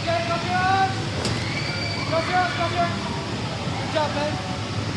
Okay, copy on. Copy on, copy on. Good job, man.